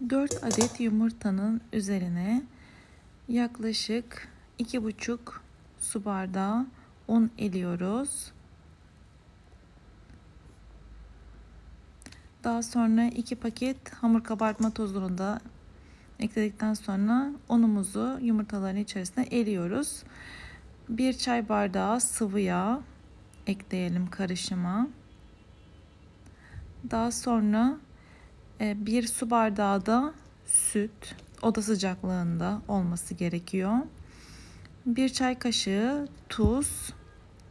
4 adet yumurtanın üzerine yaklaşık 2,5 su bardağı un eliyoruz. Daha sonra 2 paket hamur kabartma tozunu da ekledikten sonra unumuzu yumurtaların içerisine eliyoruz. 1 çay bardağı sıvı yağ ekleyelim karışıma. Daha sonra bir su bardağı da süt oda sıcaklığında olması gerekiyor. Bir çay kaşığı tuz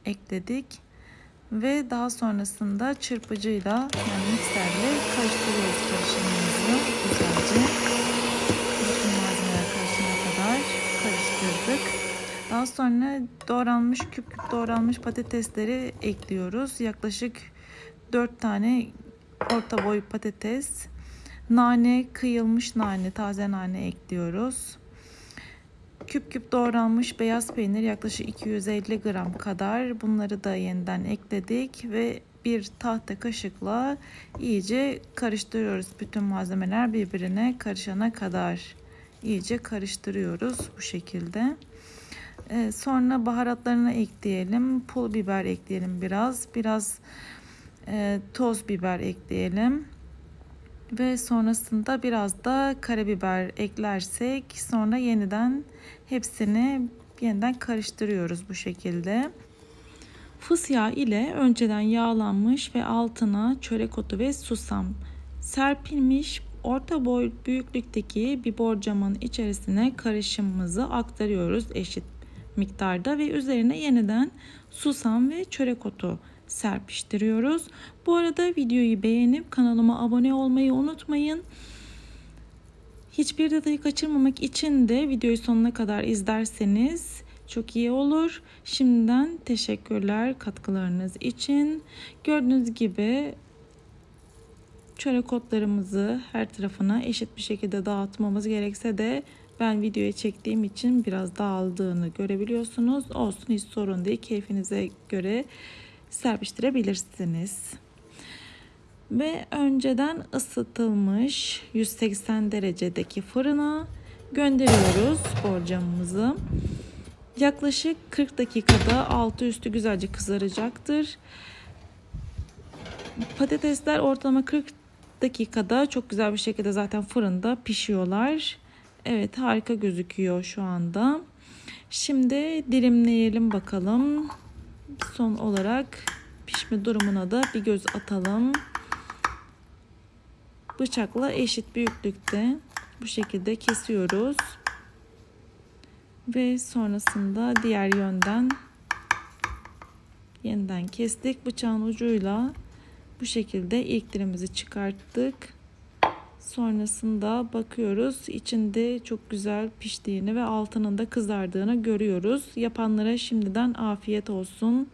ekledik ve daha sonrasında çırpıcıyla yani mikserle karıştırıyoruz karışımımızı güzelce. Bütün malzemeler karışana kadar karıştırdık. Daha sonra doğranmış küp küp doğranmış patatesleri ekliyoruz. Yaklaşık 4 tane orta boy patates, nane, kıyılmış nane, taze nane ekliyoruz. Küp küp doğranmış beyaz peynir yaklaşık 250 gram kadar. Bunları da yeniden ekledik ve bir tahta kaşıkla iyice karıştırıyoruz. Bütün malzemeler birbirine karışana kadar iyice karıştırıyoruz bu şekilde. Ee, sonra baharatlarını ekleyelim. Pul biber ekleyelim biraz. Biraz e, toz biber ekleyelim. Ve sonrasında biraz da karabiber eklersek sonra yeniden hepsini yeniden karıştırıyoruz bu şekilde. Fıs yağı ile önceden yağlanmış ve altına çörek otu ve susam serpilmiş orta boy büyüklükteki bir borcamın içerisine karışımımızı aktarıyoruz eşit miktarda ve üzerine yeniden susam ve çörek otu serpiştiriyoruz. Bu arada videoyu beğenip kanalıma abone olmayı unutmayın. Hiçbir detayı kaçırmamak için de videoyu sonuna kadar izlerseniz çok iyi olur. Şimdiden teşekkürler katkılarınız için. Gördüğünüz gibi çörek otlarımızı her tarafına eşit bir şekilde dağıtmamız gerekse de ben videoya çektiğim için biraz dağıldığını görebiliyorsunuz. Olsun hiç sorun değil. Keyfinize göre serpiştirebilirsiniz. Ve önceden ısıtılmış 180 derecedeki fırına gönderiyoruz borcamımızı. Yaklaşık 40 dakikada altı üstü güzelce kızaracaktır. Patatesler ortalama 40 dakikada çok güzel bir şekilde zaten fırında pişiyorlar. Evet harika gözüküyor şu anda. Şimdi dilimleyelim bakalım. Son olarak pişme durumuna da bir göz atalım. Bıçakla eşit büyüklükte bu şekilde kesiyoruz. Ve sonrasında diğer yönden yeniden kestik. Bıçağın ucuyla bu şekilde ilk dilimizi çıkarttık. Sonrasında bakıyoruz içinde çok güzel piştiğini ve altının da kızardığını görüyoruz. Yapanlara şimdiden afiyet olsun.